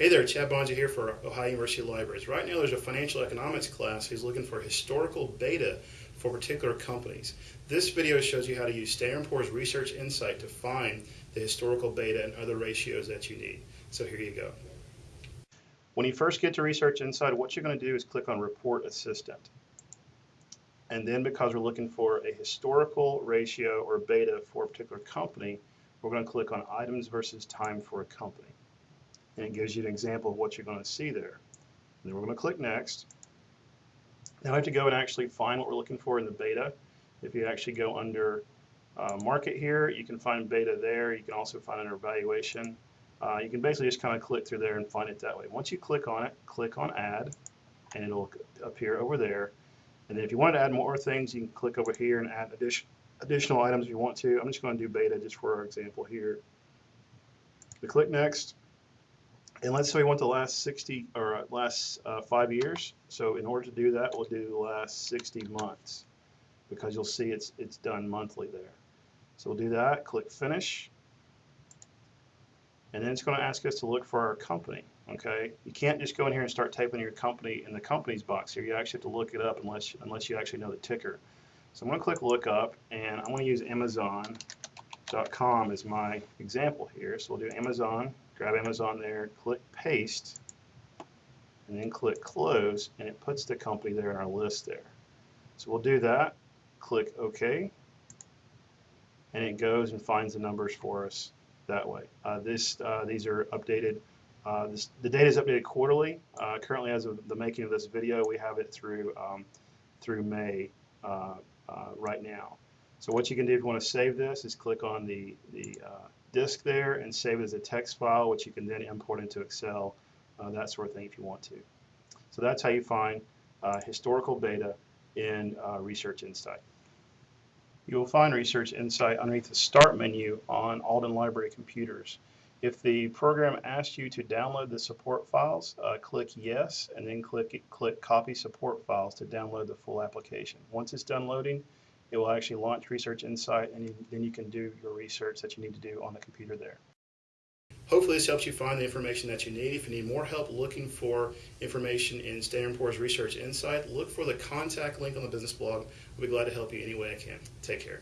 Hey there, Chad Boeninger here for Ohio University Libraries. Right now there's a financial economics class who's looking for historical beta for particular companies. This video shows you how to use Standard & Poor's Research Insight to find the historical beta and other ratios that you need. So here you go. When you first get to Research Insight, what you're going to do is click on Report Assistant. And then because we're looking for a historical ratio or beta for a particular company, we're going to click on Items versus Time for a company and it gives you an example of what you're going to see there. And then we're going to click Next. Now I have to go and actually find what we're looking for in the beta. If you actually go under uh, Market here, you can find beta there. You can also find under Evaluation. Uh, you can basically just kind of click through there and find it that way. Once you click on it, click on Add, and it'll appear over there. And then if you want to add more things, you can click over here and add addition, additional items if you want to. I'm just going to do beta just for our example here. We click Next. And let's say we want the last 60 or uh, last uh, five years. So in order to do that, we'll do the last 60 months because you'll see it's, it's done monthly there. So we'll do that, click finish. And then it's going to ask us to look for our company. Okay, you can't just go in here and start typing your company in the companies box here. You actually have to look it up unless unless you actually know the ticker. So I'm going to click look up, and I'm going to use Amazon.com as my example here. So we'll do Amazon grab Amazon there, click paste, and then click close, and it puts the company there in our list there. So we'll do that, click OK, and it goes and finds the numbers for us that way. Uh, this, uh, these are updated. Uh, this, the data is updated quarterly. Uh, currently, as of the making of this video, we have it through um, through May uh, uh, right now. So what you can do if you want to save this is click on the the disk there and save it as a text file, which you can then import into Excel, uh, that sort of thing if you want to. So that's how you find uh, historical data in uh, Research Insight. You will find Research Insight underneath the Start menu on Alden Library computers. If the program asks you to download the support files, uh, click Yes, and then click, click Copy Support Files to download the full application. Once it's done loading, it will actually launch Research Insight, and you, then you can do your research that you need to do on the computer there. Hopefully this helps you find the information that you need. If you need more help looking for information in Standard & Poor's Research Insight, look for the contact link on the business blog. We'll be glad to help you any way I can. Take care.